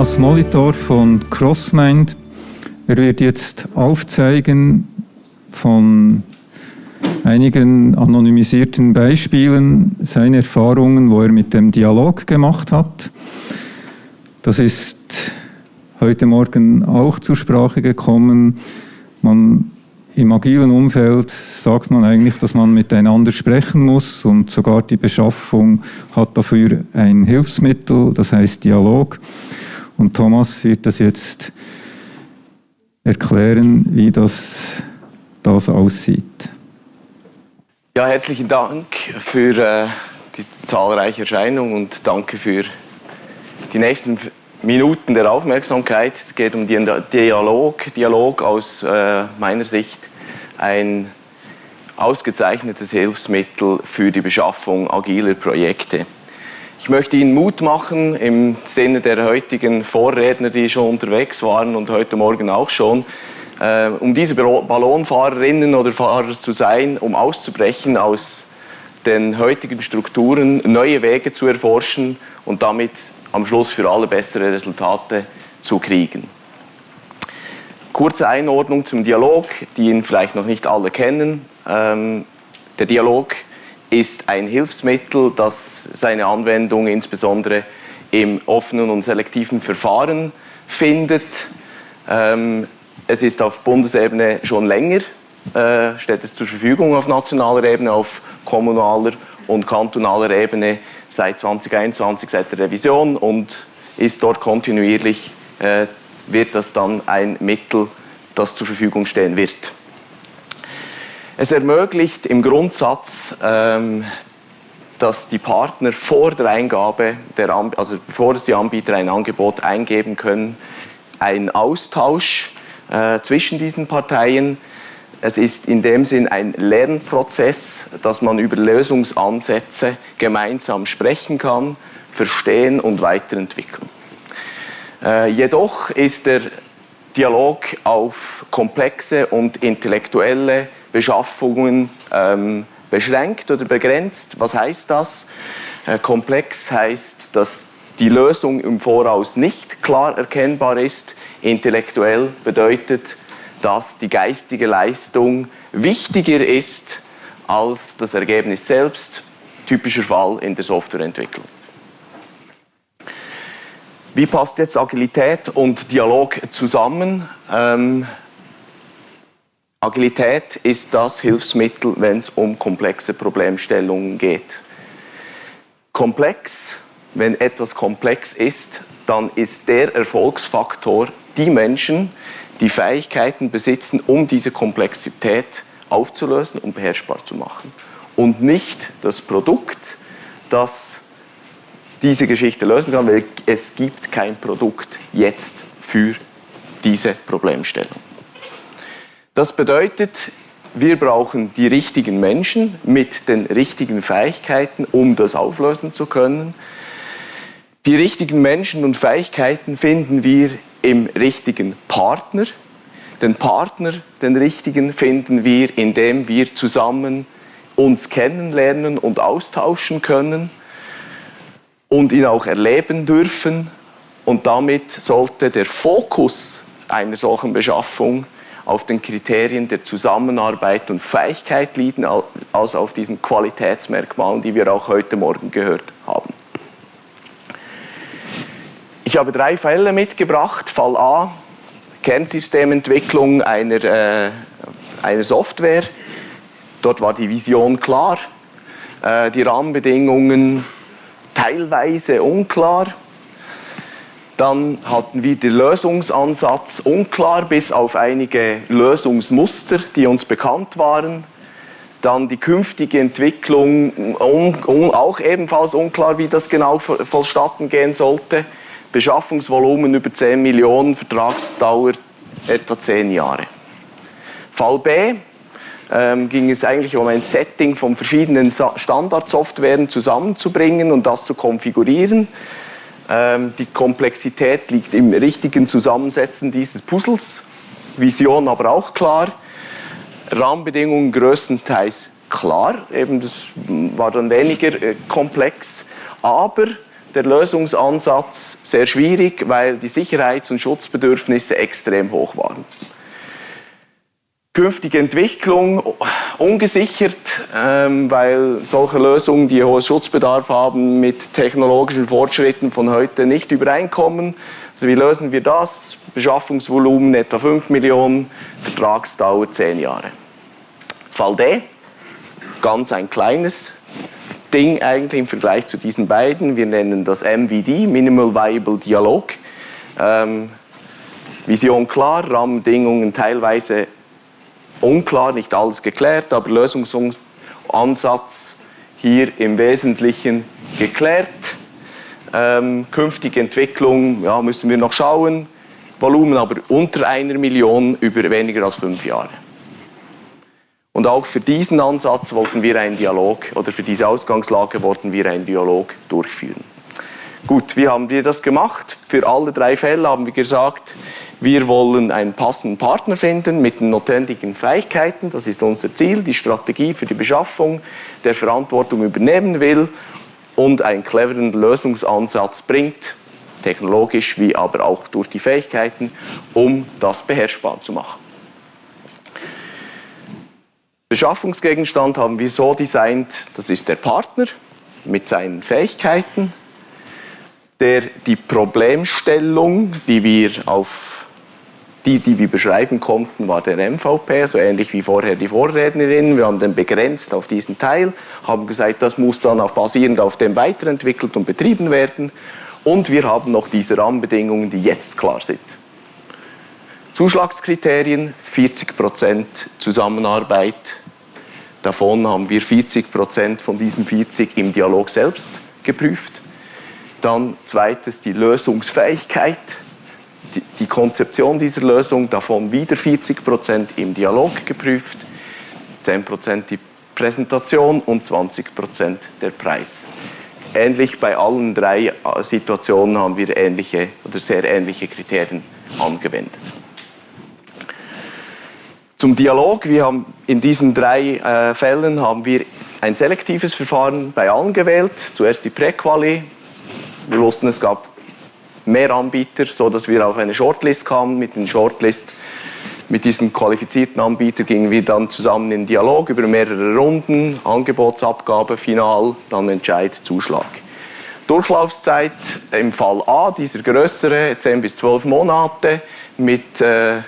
Thomas Molitor von CrossMind. Er wird jetzt aufzeigen von einigen anonymisierten Beispielen seine Erfahrungen, wo er mit dem Dialog gemacht hat. Das ist heute Morgen auch zur Sprache gekommen. Man, Im agilen Umfeld sagt man eigentlich, dass man miteinander sprechen muss und sogar die Beschaffung hat dafür ein Hilfsmittel, das heißt Dialog. Und Thomas wird das jetzt erklären, wie das, das aussieht. Ja, herzlichen Dank für äh, die zahlreiche Erscheinung und danke für die nächsten Minuten der Aufmerksamkeit. Es geht um den Dialog. Dialog aus äh, meiner Sicht ein ausgezeichnetes Hilfsmittel für die Beschaffung agiler Projekte. Ich möchte Ihnen Mut machen im Sinne der heutigen Vorredner, die schon unterwegs waren und heute Morgen auch schon, äh, um diese Ballonfahrerinnen oder Fahrer zu sein, um auszubrechen aus den heutigen Strukturen, neue Wege zu erforschen und damit am Schluss für alle bessere Resultate zu kriegen. Kurze Einordnung zum Dialog, die ihn vielleicht noch nicht alle kennen. Ähm, der Dialog ist ein Hilfsmittel, das seine Anwendung insbesondere im offenen und selektiven Verfahren findet. Ähm, es ist auf Bundesebene schon länger, äh, steht es zur Verfügung auf nationaler Ebene, auf kommunaler und kantonaler Ebene seit 2021, seit der Revision und ist dort kontinuierlich, äh, wird das dann ein Mittel, das zur Verfügung stehen wird. Es ermöglicht im Grundsatz, ähm, dass die Partner vor der Eingabe, der, also bevor die Anbieter ein Angebot eingeben können, einen Austausch äh, zwischen diesen Parteien. Es ist in dem Sinn ein Lernprozess, dass man über Lösungsansätze gemeinsam sprechen kann, verstehen und weiterentwickeln. Äh, jedoch ist der Dialog auf komplexe und intellektuelle Beschaffungen ähm, beschränkt oder begrenzt. Was heißt das? Äh, komplex heißt, dass die Lösung im Voraus nicht klar erkennbar ist. Intellektuell bedeutet, dass die geistige Leistung wichtiger ist als das Ergebnis selbst. Typischer Fall in der Softwareentwicklung. Wie passt jetzt Agilität und Dialog zusammen? Ähm, Agilität ist das Hilfsmittel, wenn es um komplexe Problemstellungen geht. Komplex, wenn etwas komplex ist, dann ist der Erfolgsfaktor die Menschen, die Fähigkeiten besitzen, um diese Komplexität aufzulösen und beherrschbar zu machen. Und nicht das Produkt, das diese Geschichte lösen kann, weil es gibt kein Produkt jetzt für diese Problemstellung. Das bedeutet, wir brauchen die richtigen Menschen mit den richtigen Fähigkeiten, um das auflösen zu können. Die richtigen Menschen und Fähigkeiten finden wir im richtigen Partner. Den Partner, den richtigen, finden wir, indem wir zusammen uns kennenlernen und austauschen können und ihn auch erleben dürfen. Und damit sollte der Fokus einer solchen Beschaffung auf den Kriterien der Zusammenarbeit und Fähigkeit liegen, als auf diesen Qualitätsmerkmalen, die wir auch heute Morgen gehört haben. Ich habe drei Fälle mitgebracht. Fall A, Kernsystementwicklung einer, äh, einer Software. Dort war die Vision klar, äh, die Rahmenbedingungen teilweise unklar. Dann hatten wir den Lösungsansatz unklar, bis auf einige Lösungsmuster, die uns bekannt waren. Dann die künftige Entwicklung, un, un, auch ebenfalls unklar, wie das genau vollstatten gehen sollte. Beschaffungsvolumen über 10 Millionen, Vertragsdauer etwa 10 Jahre. Fall B ähm, ging es eigentlich um ein Setting von verschiedenen Standardsoftwaren zusammenzubringen und das zu konfigurieren. Ähm, die Komplexität liegt im richtigen Zusammensetzen dieses Puzzles. Vision aber auch klar. Rahmenbedingungen größtenteils klar, eben das war dann weniger äh, komplex, aber der Lösungsansatz sehr schwierig, weil die Sicherheits- und Schutzbedürfnisse extrem hoch waren. Künftige Entwicklung ungesichert, ähm, weil solche Lösungen, die hohen Schutzbedarf haben, mit technologischen Fortschritten von heute nicht übereinkommen. Also wie lösen wir das? Beschaffungsvolumen etwa 5 Millionen, Vertragsdauer 10 Jahre. Fall D, ganz ein kleines Ding eigentlich im Vergleich zu diesen beiden. Wir nennen das MVD, Minimal Viable Dialog. Ähm, Vision klar, Rahmenbedingungen teilweise unklar, nicht alles geklärt, aber Lösungsansatz hier im Wesentlichen geklärt. Ähm, künftige Entwicklung ja, müssen wir noch schauen. Volumen aber unter einer Million über weniger als fünf Jahre. Und auch für diesen Ansatz wollten wir einen Dialog, oder für diese Ausgangslage wollten wir einen Dialog durchführen. Gut, wie haben wir das gemacht? Für alle drei Fälle haben wir gesagt, wir wollen einen passenden Partner finden mit den notwendigen Fähigkeiten. Das ist unser Ziel, die Strategie für die Beschaffung, der Verantwortung übernehmen will und einen cleveren Lösungsansatz bringt, technologisch wie aber auch durch die Fähigkeiten, um das beherrschbar zu machen. Beschaffungsgegenstand haben wir so designt, das ist der Partner mit seinen Fähigkeiten, der die Problemstellung, die wir auf die, die wir beschreiben konnten, war der MVP, so ähnlich wie vorher die Vorrednerin. Wir haben den begrenzt auf diesen Teil, haben gesagt, das muss dann auch basierend auf dem weiterentwickelt und betrieben werden. Und wir haben noch diese Rahmenbedingungen, die jetzt klar sind. Zuschlagskriterien, 40% Zusammenarbeit. Davon haben wir 40% von diesen 40 im Dialog selbst geprüft. Dann zweites die Lösungsfähigkeit die, die Konzeption dieser Lösung, davon wieder 40 Prozent im Dialog geprüft, 10 Prozent die Präsentation und 20 Prozent der Preis. Ähnlich bei allen drei äh, Situationen haben wir ähnliche oder sehr ähnliche Kriterien angewendet. Zum Dialog, wir haben in diesen drei äh, Fällen haben wir ein selektives Verfahren bei allen gewählt. Zuerst die Präquali. Wir wussten, es gab mehr Anbieter, sodass wir auf eine Shortlist kamen. Mit den Shortlist, mit diesen qualifizierten Anbietern gingen wir dann zusammen in Dialog über mehrere Runden, Angebotsabgabe, Final, dann Entscheid, Zuschlag. Durchlaufzeit im Fall A, dieser größere, 10 bis 12 Monate, mit äh,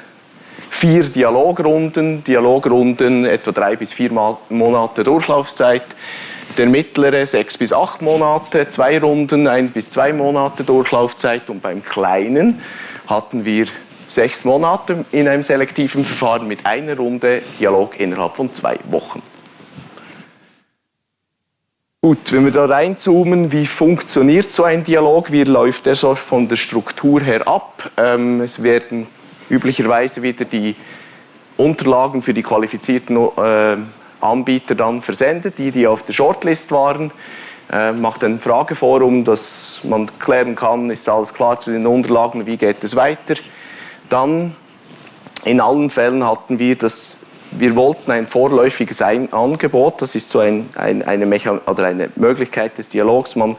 vier Dialogrunden, Dialogrunden etwa drei bis vier Monate Durchlaufzeit. Der mittlere sechs bis acht Monate, zwei Runden, ein bis zwei Monate Durchlaufzeit und beim kleinen hatten wir sechs Monate in einem selektiven Verfahren mit einer Runde Dialog innerhalb von zwei Wochen. Gut, wenn wir da reinzoomen, wie funktioniert so ein Dialog? Wie läuft der so von der Struktur her ab? Ähm, es werden üblicherweise wieder die Unterlagen für die qualifizierten äh, Anbieter dann versendet, die, die auf der Shortlist waren. Äh, macht ein Frageforum, dass man klären kann, ist alles klar zu den Unterlagen, wie geht es weiter. Dann in allen Fällen hatten wir das, wir wollten ein vorläufiges ein Angebot, das ist so ein, ein, eine, oder eine Möglichkeit des Dialogs. Man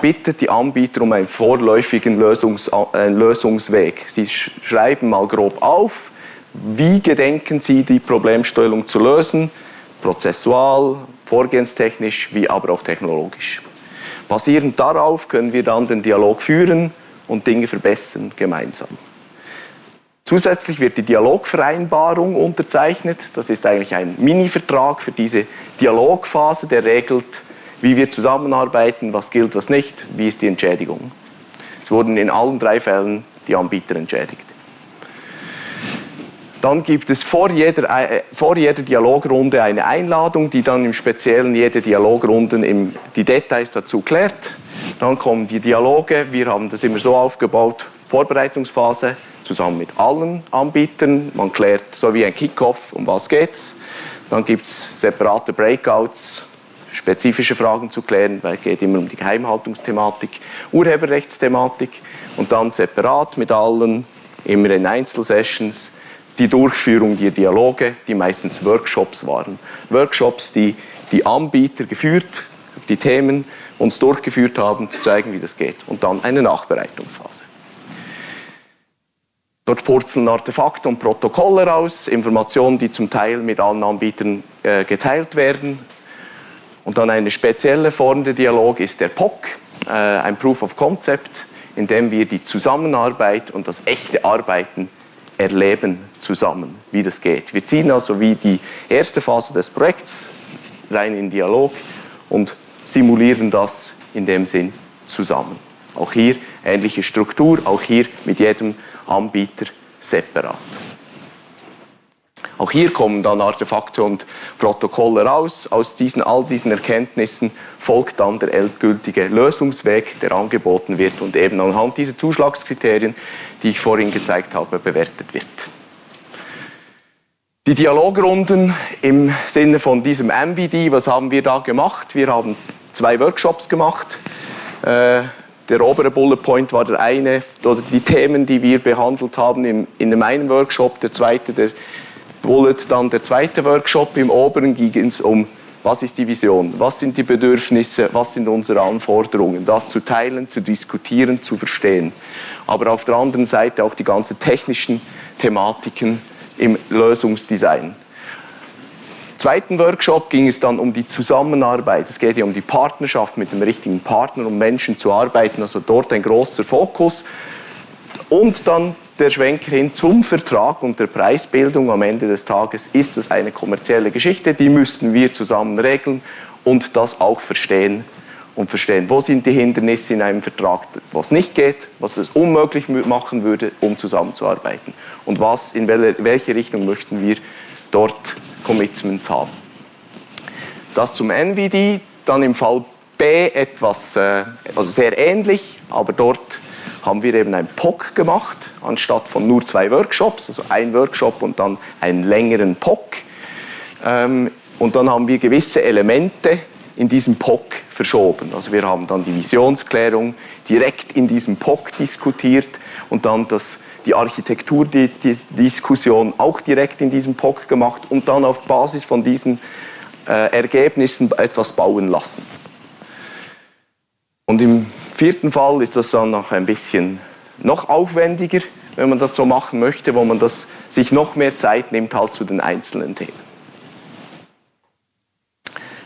bittet die Anbieter um einen vorläufigen Lösungs, äh, Lösungsweg. Sie schreiben mal grob auf, wie gedenken Sie, die Problemstellung zu lösen? Prozessual, vorgehenstechnisch, wie aber auch technologisch. Basierend darauf können wir dann den Dialog führen und Dinge verbessern gemeinsam. Zusätzlich wird die Dialogvereinbarung unterzeichnet. Das ist eigentlich ein Mini-Vertrag für diese Dialogphase, der regelt, wie wir zusammenarbeiten, was gilt, was nicht, wie ist die Entschädigung. Es wurden in allen drei Fällen die Anbieter entschädigt. Dann gibt es vor jeder, äh, vor jeder Dialogrunde eine Einladung, die dann im Speziellen jede Dialogrunde im, die Details dazu klärt. Dann kommen die Dialoge, wir haben das immer so aufgebaut, Vorbereitungsphase zusammen mit allen Anbietern. Man klärt so wie ein Kickoff, um was geht's. Dann gibt es separate Breakouts, spezifische Fragen zu klären, weil es geht immer um die Geheimhaltungsthematik, Urheberrechtsthematik und dann separat mit allen, immer in Einzelsessions, die Durchführung der Dialoge, die meistens Workshops waren. Workshops, die die Anbieter geführt, die Themen uns durchgeführt haben, zu zeigen, wie das geht. Und dann eine Nachbereitungsphase. Dort purzeln Artefakte und Protokolle raus, Informationen, die zum Teil mit allen Anbietern äh, geteilt werden. Und dann eine spezielle Form der Dialog ist der POC, äh, ein Proof of Concept, in dem wir die Zusammenarbeit und das echte Arbeiten erleben zusammen, wie das geht. Wir ziehen also wie die erste Phase des Projekts rein in Dialog und simulieren das in dem Sinn zusammen. Auch hier ähnliche Struktur, auch hier mit jedem Anbieter separat. Auch hier kommen dann Artefakte und Protokolle raus. Aus diesen, all diesen Erkenntnissen folgt dann der endgültige Lösungsweg, der angeboten wird und eben anhand dieser Zuschlagskriterien, die ich vorhin gezeigt habe, bewertet wird. Die Dialogrunden im Sinne von diesem MVD, was haben wir da gemacht? Wir haben zwei Workshops gemacht. Äh, der obere Bullet Point war der eine, oder die Themen, die wir behandelt haben im, in dem einen Workshop, der zweite, der Bullet, dann der zweite Workshop. Im oberen ging es um, was ist die Vision, was sind die Bedürfnisse, was sind unsere Anforderungen, das zu teilen, zu diskutieren, zu verstehen. Aber auf der anderen Seite auch die ganzen technischen Thematiken im Lösungsdesign zweiten Workshop ging es dann um die Zusammenarbeit. Es geht ja um die Partnerschaft mit dem richtigen Partner, um Menschen zu arbeiten, also dort ein großer Fokus. Und dann der Schwenker hin zum Vertrag und der Preisbildung am Ende des Tages. Ist das eine kommerzielle Geschichte? Die müssten wir zusammen regeln und das auch verstehen und verstehen, wo sind die Hindernisse in einem Vertrag, was nicht geht, was es unmöglich machen würde, um zusammenzuarbeiten und was, in welche Richtung möchten wir dort Commitments haben. Das zum NVD, dann im Fall B etwas, äh, also sehr ähnlich, aber dort haben wir eben ein POC gemacht, anstatt von nur zwei Workshops, also ein Workshop und dann einen längeren POC. Ähm, und dann haben wir gewisse Elemente in diesem POC verschoben. Also wir haben dann die Visionsklärung direkt in diesem POC diskutiert und dann das die Architektur, die, die Diskussion auch direkt in diesem POC gemacht und dann auf Basis von diesen äh, Ergebnissen etwas bauen lassen. Und im vierten Fall ist das dann noch ein bisschen noch aufwendiger, wenn man das so machen möchte, wo man das, sich noch mehr Zeit nimmt halt zu den einzelnen Themen.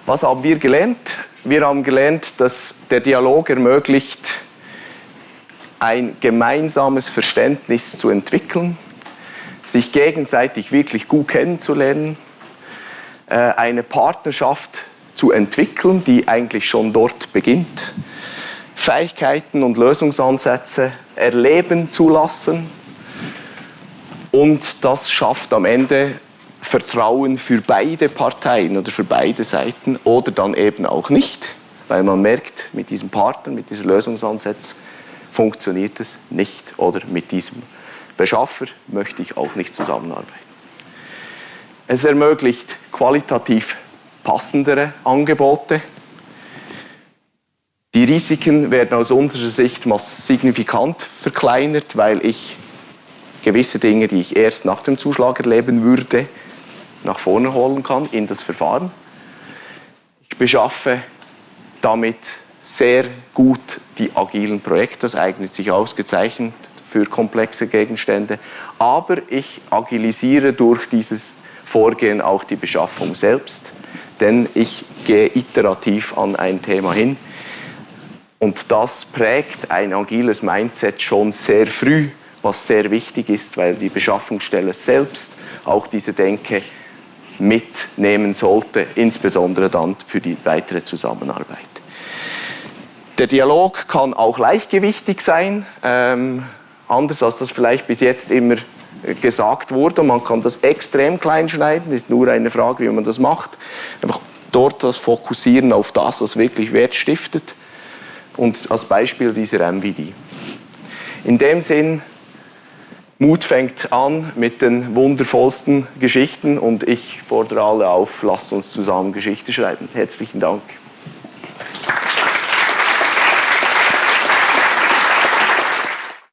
Was haben wir gelernt? Wir haben gelernt, dass der Dialog ermöglicht, ein gemeinsames Verständnis zu entwickeln, sich gegenseitig wirklich gut kennenzulernen, äh, eine Partnerschaft zu entwickeln, die eigentlich schon dort beginnt, Fähigkeiten und Lösungsansätze erleben zu lassen und das schafft am Ende Vertrauen für beide Parteien oder für beide Seiten oder dann eben auch nicht, weil man merkt, mit diesem Partner, mit diesem Lösungsansatz funktioniert es nicht oder mit diesem Beschaffer möchte ich auch nicht zusammenarbeiten. Es ermöglicht qualitativ passendere Angebote. Die Risiken werden aus unserer Sicht signifikant verkleinert, weil ich gewisse Dinge, die ich erst nach dem Zuschlag erleben würde, nach vorne holen kann in das Verfahren. Ich beschaffe damit sehr gut die agilen Projekte. Das eignet sich ausgezeichnet für komplexe Gegenstände. Aber ich agilisiere durch dieses Vorgehen auch die Beschaffung selbst, denn ich gehe iterativ an ein Thema hin. Und das prägt ein agiles Mindset schon sehr früh, was sehr wichtig ist, weil die Beschaffungsstelle selbst auch diese Denke mitnehmen sollte, insbesondere dann für die weitere Zusammenarbeit. Der Dialog kann auch leichtgewichtig sein, ähm, anders als das vielleicht bis jetzt immer gesagt wurde. Man kann das extrem klein schneiden, ist nur eine Frage, wie man das macht. Einfach dort das Fokussieren auf das, was wirklich Wert stiftet und als Beispiel dieser MVD. In dem Sinn, Mut fängt an mit den wundervollsten Geschichten und ich fordere alle auf, lasst uns zusammen Geschichte schreiben. Herzlichen Dank.